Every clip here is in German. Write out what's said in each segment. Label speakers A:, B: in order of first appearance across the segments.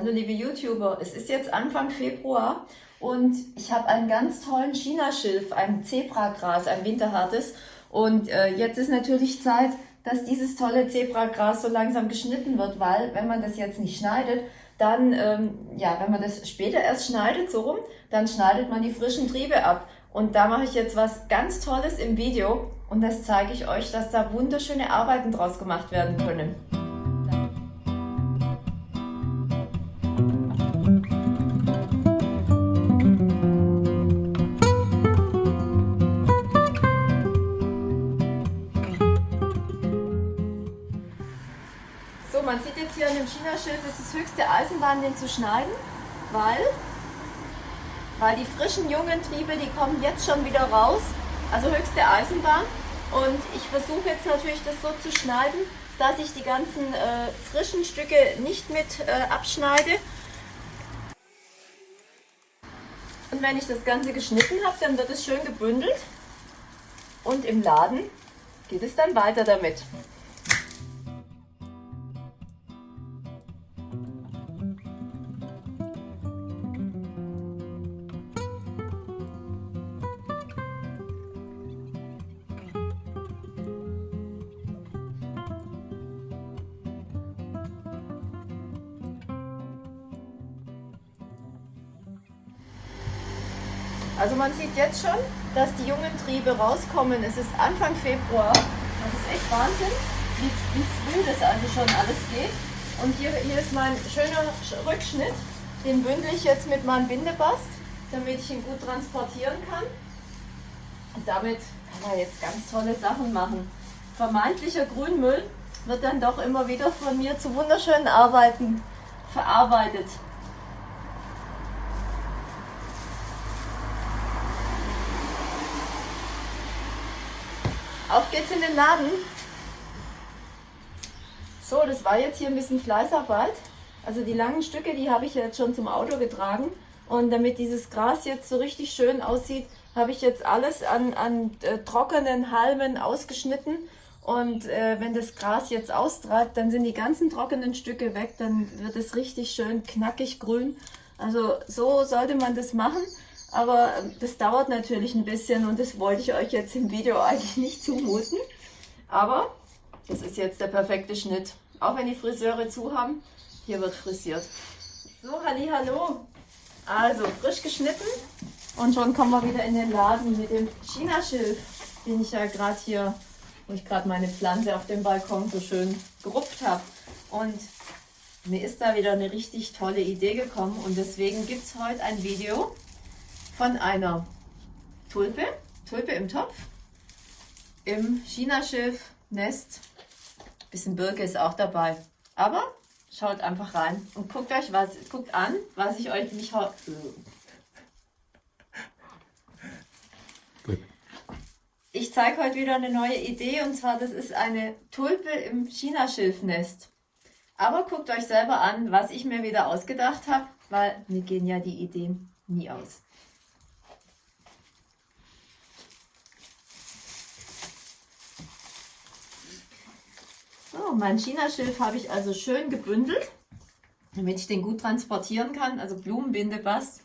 A: Hallo liebe YouTuber, es ist jetzt Anfang Februar und ich habe einen ganz tollen Chinaschilf, ein Zebragras, ein winterhartes. Und äh, jetzt ist natürlich Zeit, dass dieses tolle Zebragras so langsam geschnitten wird, weil wenn man das jetzt nicht schneidet, dann, ähm, ja, wenn man das später erst schneidet, so rum, dann schneidet man die frischen Triebe ab. Und da mache ich jetzt was ganz Tolles im Video und das zeige ich euch, dass da wunderschöne Arbeiten draus gemacht werden können. Dem China-Schild, es ist höchste Eisenbahn, den zu schneiden, weil, weil die frischen jungen Triebe, die kommen jetzt schon wieder raus, also höchste Eisenbahn. Und ich versuche jetzt natürlich das so zu schneiden, dass ich die ganzen äh, frischen Stücke nicht mit äh, abschneide. Und wenn ich das Ganze geschnitten habe, dann wird es schön gebündelt und im Laden geht es dann weiter damit. Man sieht jetzt schon, dass die jungen Triebe rauskommen. Es ist Anfang Februar. Das ist echt Wahnsinn, wie, wie früh das also schon alles geht. Und hier, hier ist mein schöner Rückschnitt. Den bündel ich jetzt mit meinem Bindebast, damit ich ihn gut transportieren kann. Und damit kann man jetzt ganz tolle Sachen machen. Vermeintlicher Grünmüll wird dann doch immer wieder von mir zu wunderschönen Arbeiten verarbeitet. Auf geht's in den Laden. So, das war jetzt hier ein bisschen Fleißarbeit. Also die langen Stücke, die habe ich jetzt schon zum Auto getragen. Und damit dieses Gras jetzt so richtig schön aussieht, habe ich jetzt alles an, an äh, trockenen Halmen ausgeschnitten. Und äh, wenn das Gras jetzt austreibt, dann sind die ganzen trockenen Stücke weg. Dann wird es richtig schön knackig grün. Also so sollte man das machen. Aber das dauert natürlich ein bisschen und das wollte ich euch jetzt im Video eigentlich nicht zumuten. Aber das ist jetzt der perfekte Schnitt. Auch wenn die Friseure zu haben, hier wird frisiert. So, hallo. Also frisch geschnitten und schon kommen wir wieder in den Laden mit dem China-Schilf, den ich ja gerade hier, wo ich gerade meine Pflanze auf dem Balkon so schön gerupft habe. Und mir ist da wieder eine richtig tolle Idee gekommen und deswegen gibt es heute ein Video, von einer Tulpe, Tulpe im Topf, im Chinaschilf-Nest. Bisschen Birke ist auch dabei. Aber schaut einfach rein und guckt euch was, guckt an, was ich euch nicht Ich zeige heute wieder eine neue Idee und zwar das ist eine Tulpe im Chinaschilfnest. Aber guckt euch selber an, was ich mir wieder ausgedacht habe, weil mir gehen ja die Ideen nie aus. So, mein Chinaschilf habe ich also schön gebündelt, damit ich den gut transportieren kann. Also Blumenbindebast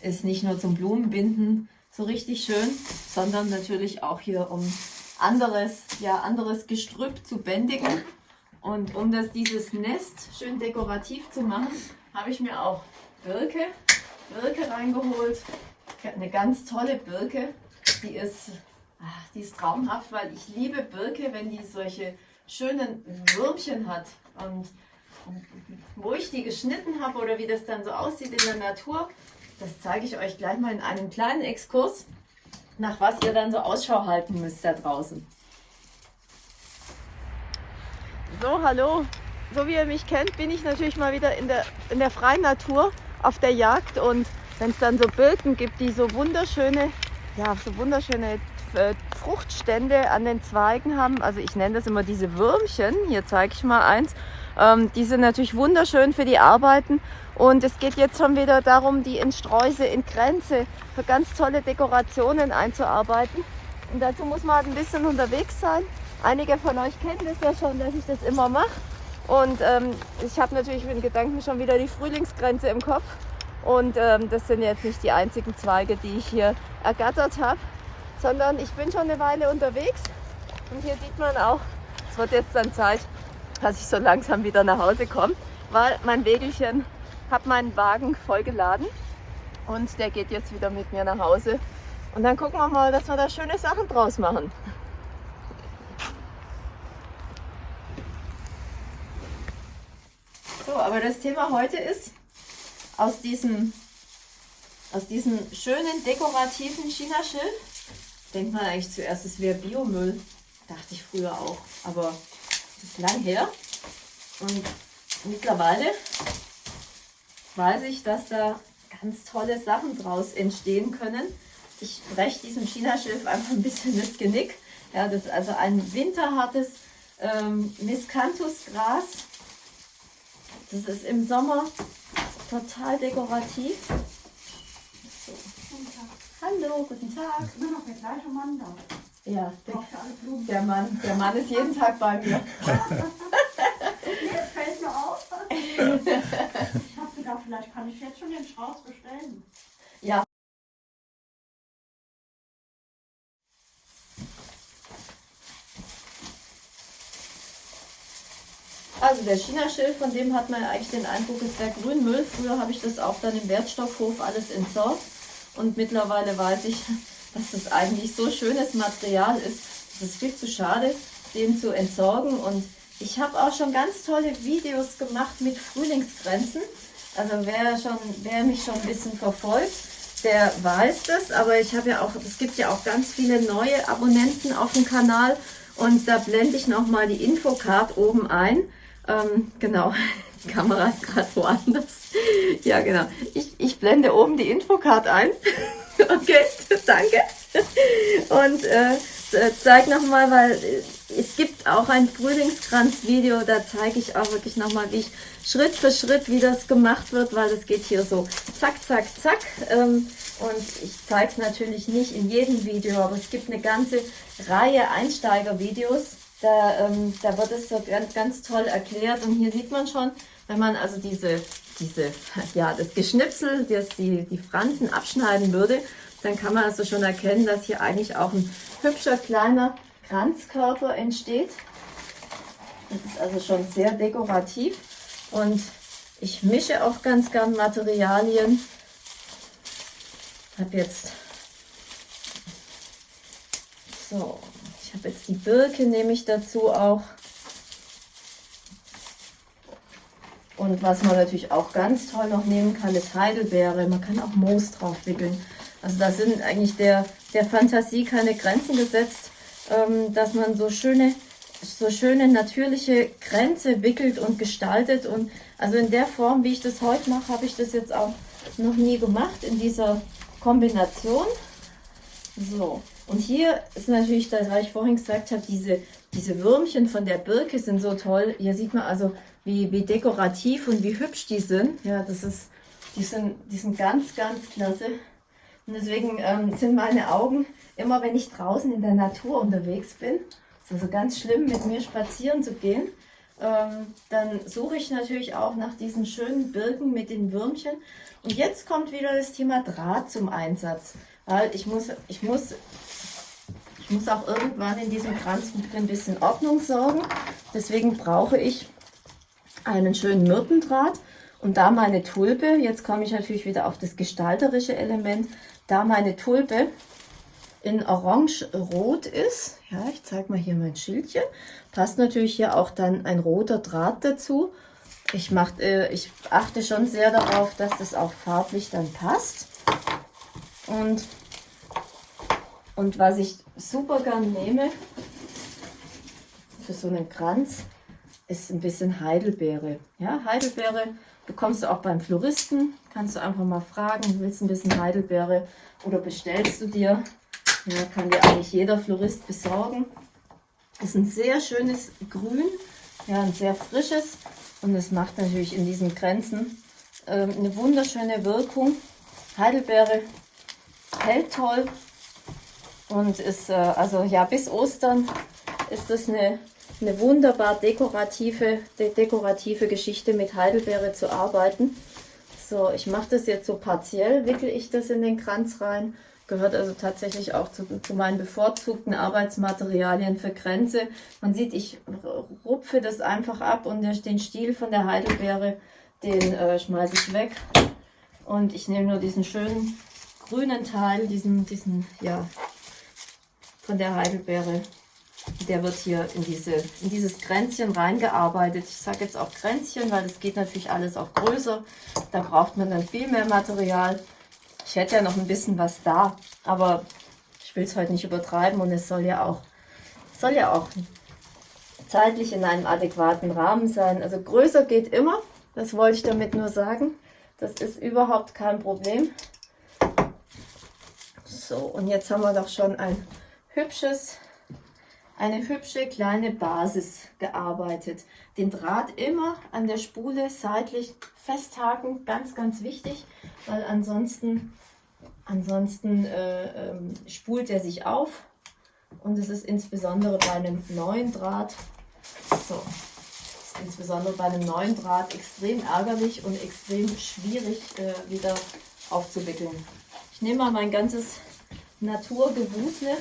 A: ist nicht nur zum Blumenbinden so richtig schön, sondern natürlich auch hier um anderes, ja, anderes Gestrüpp zu bändigen. Und um das, dieses Nest schön dekorativ zu machen, habe ich mir auch Birke, Birke reingeholt. Eine ganz tolle Birke, die ist, ach, die ist traumhaft, weil ich liebe Birke, wenn die solche schönen Würmchen hat. Und, wo ich die geschnitten habe oder wie das dann so aussieht in der Natur, das zeige ich euch gleich mal in einem kleinen Exkurs, nach was ihr dann so Ausschau halten müsst da draußen. So, hallo. So wie ihr mich kennt, bin ich natürlich mal wieder in der, in der freien Natur auf der Jagd und wenn es dann so Birken gibt, die so wunderschöne, ja, so wunderschöne äh, Fruchtstände an den Zweigen haben. Also ich nenne das immer diese Würmchen. Hier zeige ich mal eins. Ähm, die sind natürlich wunderschön für die Arbeiten. Und es geht jetzt schon wieder darum, die in Sträuße, in Grenze für ganz tolle Dekorationen einzuarbeiten. Und dazu muss man halt ein bisschen unterwegs sein. Einige von euch kennen das ja schon, dass ich das immer mache. Und ähm, ich habe natürlich mit Gedanken schon wieder die Frühlingsgrenze im Kopf. Und ähm, das sind jetzt nicht die einzigen Zweige, die ich hier ergattert habe, sondern ich bin schon eine Weile unterwegs. Und hier sieht man auch, es wird jetzt dann Zeit, dass ich so langsam wieder nach Hause komme, weil mein Wägelchen hat meinen Wagen vollgeladen und der geht jetzt wieder mit mir nach Hause. Und dann gucken wir mal, dass wir da schöne Sachen draus machen. So, aber das Thema heute ist, aus diesem, aus diesem schönen dekorativen China-Schilf, denkt man eigentlich zuerst, es wäre Biomüll. Dachte ich früher auch, aber das ist lang her. Und mittlerweile weiß ich, dass da ganz tolle Sachen draus entstehen können. Ich breche diesem China-Schilf einfach ein bisschen das Genick. Ja, das ist also ein winterhartes ähm, Miscanthusgras. Das ist im Sommer total dekorativ. Hallo, guten Tag.
B: Bin noch der gleiche Mann da.
A: Ja, der, der, Mann, der Mann ist jeden Tag bei mir.
B: nee, fällt mir auf. ich habe gedacht, vielleicht kann ich jetzt schon den Strauß bestellen.
A: Ja. Also der China-Schild, von dem hat man eigentlich den Eindruck, ist der Grünmüll. Früher habe ich das auch dann im Wertstoffhof alles entsorgt. Und mittlerweile weiß ich, dass das eigentlich so schönes Material ist. Es ist viel zu schade, den zu entsorgen. Und ich habe auch schon ganz tolle Videos gemacht mit Frühlingsgrenzen. Also wer, schon, wer mich schon ein bisschen verfolgt, der weiß das. Aber ich habe ja auch, es gibt ja auch ganz viele neue Abonnenten auf dem Kanal. Und da blende ich nochmal die Infocard oben ein. Ähm, genau, die Kamera ist gerade woanders. Ja, genau. Ich, blende oben die Infocard ein. okay, danke. Und äh, zeige nochmal, weil äh, es gibt auch ein Frühlingskranz-Video, da zeige ich auch wirklich nochmal, wie ich Schritt für Schritt, wie das gemacht wird, weil das geht hier so zack, zack, zack. Ähm, und ich zeige es natürlich nicht in jedem Video, aber es gibt eine ganze Reihe Einsteiger-Videos, da, ähm, da wird es so ganz, ganz toll erklärt. Und hier sieht man schon, wenn man also diese, diese ja, das Geschnipsel, das die, die Fransen abschneiden würde, dann kann man also schon erkennen, dass hier eigentlich auch ein hübscher kleiner Kranzkörper entsteht. Das ist also schon sehr dekorativ und ich mische auch ganz gern Materialien. Ich habe jetzt so, ich habe jetzt die Birke, nehme ich dazu auch. Und was man natürlich auch ganz toll noch nehmen kann, ist Heidelbeere. Man kann auch Moos drauf wickeln. Also da sind eigentlich der, der Fantasie keine Grenzen gesetzt, ähm, dass man so schöne, so schöne natürliche Grenze wickelt und gestaltet. Und also in der Form, wie ich das heute mache, habe ich das jetzt auch noch nie gemacht in dieser Kombination. So, und hier ist natürlich, das, was ich vorhin gesagt habe, diese, diese Würmchen von der Birke sind so toll. Hier sieht man also, wie, wie dekorativ und wie hübsch die sind. Ja, das ist, die sind, die sind ganz, ganz klasse. Und deswegen ähm, sind meine Augen, immer wenn ich draußen in der Natur unterwegs bin, ist also ganz schlimm, mit mir spazieren zu gehen, ähm, dann suche ich natürlich auch nach diesen schönen Birken mit den Würmchen. Und jetzt kommt wieder das Thema Draht zum Einsatz. Weil ich muss, ich muss, ich muss auch irgendwann in diesem Kranz ein bisschen Ordnung sorgen. Deswegen brauche ich einen schönen Myrtendraht. Und da meine Tulpe, jetzt komme ich natürlich wieder auf das gestalterische Element, da meine Tulpe in orange-rot ist, ja, ich zeige mal hier mein Schildchen, passt natürlich hier auch dann ein roter Draht dazu. Ich, mach, äh, ich achte schon sehr darauf, dass das auch farblich dann passt. Und, und was ich super gern nehme für so einen Kranz, ist ein bisschen Heidelbeere. Ja, Heidelbeere bekommst du auch beim Floristen. Kannst du einfach mal fragen, willst du ein bisschen Heidelbeere oder bestellst du dir. Ja, kann dir eigentlich jeder Florist besorgen. Ist ein sehr schönes Grün, ja, ein sehr frisches und es macht natürlich in diesen Grenzen äh, eine wunderschöne Wirkung. Heidelbeere hält toll und ist, äh, also ja, bis Ostern ist das eine eine wunderbar dekorative, de dekorative Geschichte mit Heidelbeere zu arbeiten. So, ich mache das jetzt so partiell, wickel ich das in den Kranz rein. Gehört also tatsächlich auch zu, zu meinen bevorzugten Arbeitsmaterialien für Kränze. Man sieht, ich rupfe das einfach ab und den Stiel von der Heidelbeere, den äh, schmeiße ich weg. Und ich nehme nur diesen schönen grünen Teil, diesen, diesen, ja, von der Heidelbeere. Der wird hier in, diese, in dieses Kränzchen reingearbeitet. Ich sage jetzt auch Kränzchen, weil das geht natürlich alles auch größer. Da braucht man dann viel mehr Material. Ich hätte ja noch ein bisschen was da, aber ich will es heute nicht übertreiben und es soll ja auch, soll ja auch zeitlich in einem adäquaten Rahmen sein. Also größer geht immer, das wollte ich damit nur sagen. Das ist überhaupt kein Problem. So, und jetzt haben wir doch schon ein hübsches, eine hübsche kleine Basis gearbeitet. Den Draht immer an der Spule seitlich festhaken, ganz, ganz wichtig, weil ansonsten, ansonsten äh, ähm, spult er sich auf. Und es ist insbesondere bei einem neuen Draht, so, ist insbesondere bei einem neuen Draht extrem ärgerlich und extrem schwierig äh, wieder aufzuwickeln. Ich nehme mal mein ganzes Naturgewusel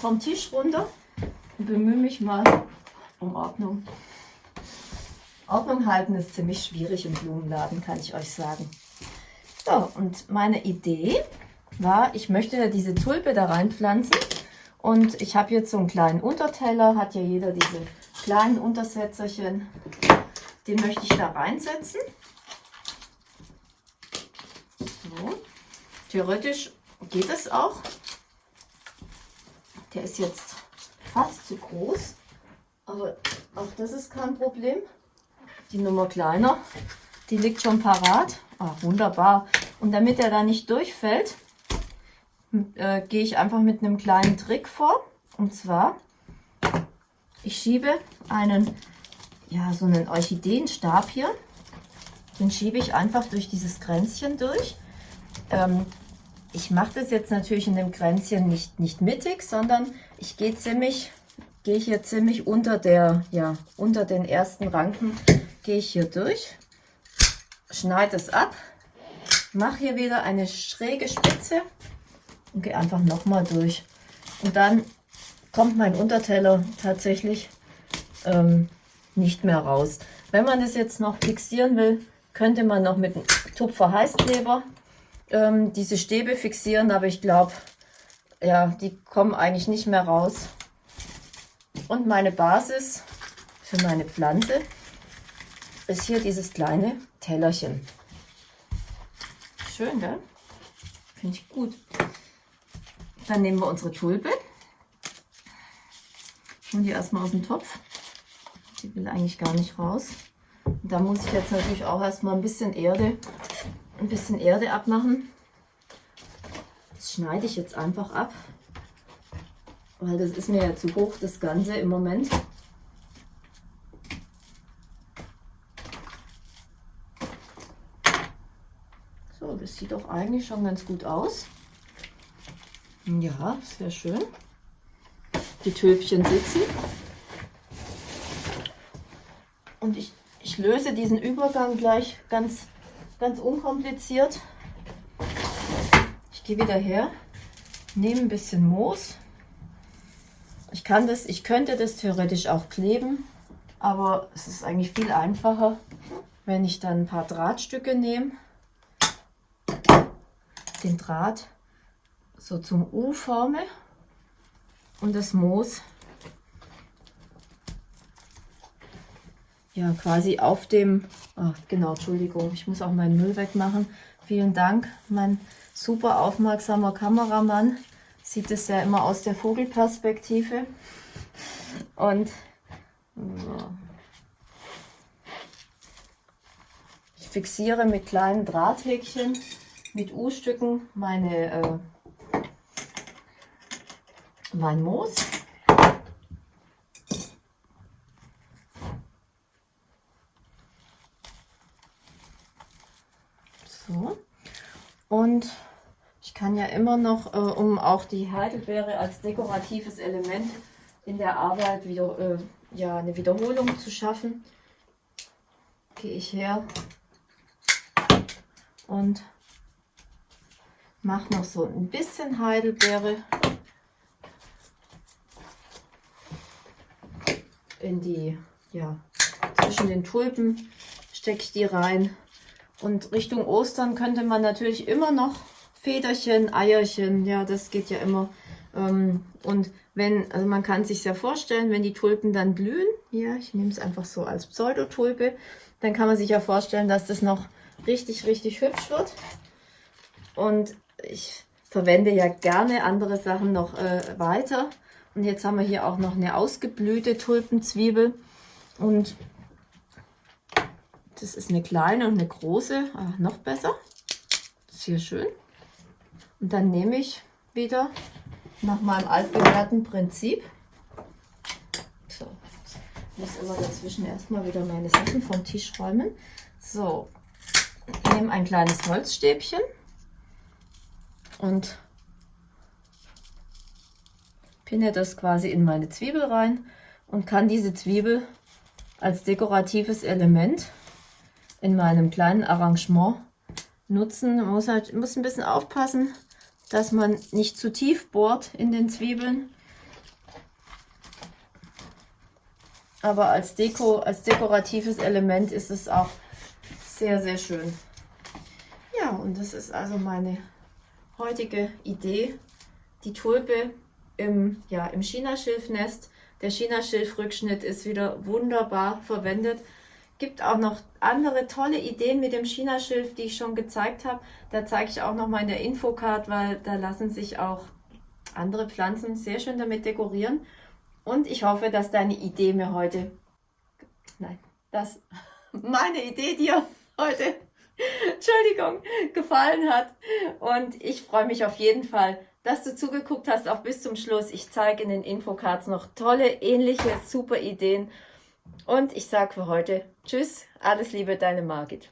A: vom Tisch runter bemühe mich mal um Ordnung. Ordnung halten ist ziemlich schwierig im Blumenladen, kann ich euch sagen. So, und meine Idee war, ich möchte ja diese Tulpe da reinpflanzen. Und ich habe jetzt so einen kleinen Unterteller, hat ja jeder diese kleinen Untersetzerchen. Den möchte ich da reinsetzen. So. Theoretisch geht es auch. Der ist jetzt fast zu groß, aber auch das ist kein Problem. Die Nummer kleiner, die liegt schon parat. Ah, wunderbar. Und damit er da nicht durchfällt, äh, gehe ich einfach mit einem kleinen Trick vor. Und zwar, ich schiebe einen, ja, so einen Orchideenstab hier. Den schiebe ich einfach durch dieses Kränzchen durch. Ähm, ich mache das jetzt natürlich in dem Kränzchen nicht, nicht mittig, sondern ich gehe ziemlich, gehe hier ziemlich unter der, ja, unter den ersten Ranken, gehe ich hier durch, schneide es ab, mache hier wieder eine schräge Spitze und gehe einfach nochmal durch. Und dann kommt mein Unterteller tatsächlich ähm, nicht mehr raus. Wenn man das jetzt noch fixieren will, könnte man noch mit einem Tupfer Heißkleber ähm, diese Stäbe fixieren, aber ich glaube, ja, die kommen eigentlich nicht mehr raus. Und meine Basis für meine Pflanze ist hier dieses kleine Tellerchen. Schön, gell? Finde ich gut. Dann nehmen wir unsere Tulpe. Holen die erstmal aus dem Topf. Die will eigentlich gar nicht raus. Da muss ich jetzt natürlich auch erstmal ein bisschen Erde ein bisschen Erde abmachen. Das schneide ich jetzt einfach ab, weil das ist mir ja zu hoch, das Ganze im Moment. So, das sieht doch eigentlich schon ganz gut aus. Ja, sehr schön. Die Tülpchen sitzen. Und ich, ich löse diesen Übergang gleich ganz ganz unkompliziert. Ich gehe wieder her, nehme ein bisschen Moos. Ich kann das, ich könnte das theoretisch auch kleben, aber es ist eigentlich viel einfacher, wenn ich dann ein paar Drahtstücke nehme, den Draht so zum U forme und das Moos ja quasi auf dem, oh, genau, Entschuldigung, ich muss auch meinen Müll wegmachen. Vielen Dank, mein super aufmerksamer Kameramann sieht es ja immer aus der Vogelperspektive. Und so. ich fixiere mit kleinen Drahthäkchen, mit U-Stücken meine äh, mein Moos. So. Und ich kann ja immer noch, äh, um auch die Heidelbeere als dekoratives Element in der Arbeit wieder äh, ja, eine Wiederholung zu schaffen, gehe ich her und mache noch so ein bisschen Heidelbeere in die, ja, zwischen den Tulpen stecke ich die rein. Und Richtung Ostern könnte man natürlich immer noch Federchen, Eierchen, ja, das geht ja immer. Ähm, und wenn, also man kann sich ja vorstellen, wenn die Tulpen dann blühen, ja, ich nehme es einfach so als Pseudotulpe, dann kann man sich ja vorstellen, dass das noch richtig, richtig hübsch wird. Und ich verwende ja gerne andere Sachen noch äh, weiter. Und jetzt haben wir hier auch noch eine ausgeblühte Tulpenzwiebel. Und das ist eine kleine und eine große, ah, noch besser. Hier schön. Und dann nehme ich wieder nach meinem altbewährten Prinzip. So, ich muss immer dazwischen erstmal wieder meine Sachen vom Tisch räumen. So, ich nehme ein kleines Holzstäbchen und pinne das quasi in meine Zwiebel rein und kann diese Zwiebel als dekoratives Element in meinem kleinen Arrangement nutzen. Man muss halt muss ein bisschen aufpassen, dass man nicht zu tief bohrt in den Zwiebeln. Aber als Deko, als dekoratives Element ist es auch sehr, sehr schön. Ja, und das ist also meine heutige Idee. Die Tulpe im, ja, im Chinaschilfnest. Der Chinaschilfrückschnitt ist wieder wunderbar verwendet. Gibt auch noch andere tolle Ideen mit dem Chinaschilf, die ich schon gezeigt habe. Da zeige ich auch noch mal in der Infocard, weil da lassen sich auch andere Pflanzen sehr schön damit dekorieren. Und ich hoffe, dass deine Idee mir heute, nein, dass meine Idee dir heute, Entschuldigung, gefallen hat. Und ich freue mich auf jeden Fall, dass du zugeguckt hast, auch bis zum Schluss. Ich zeige in den Infocards noch tolle, ähnliche, super Ideen. Und ich sage für heute Tschüss, alles Liebe, deine Margit.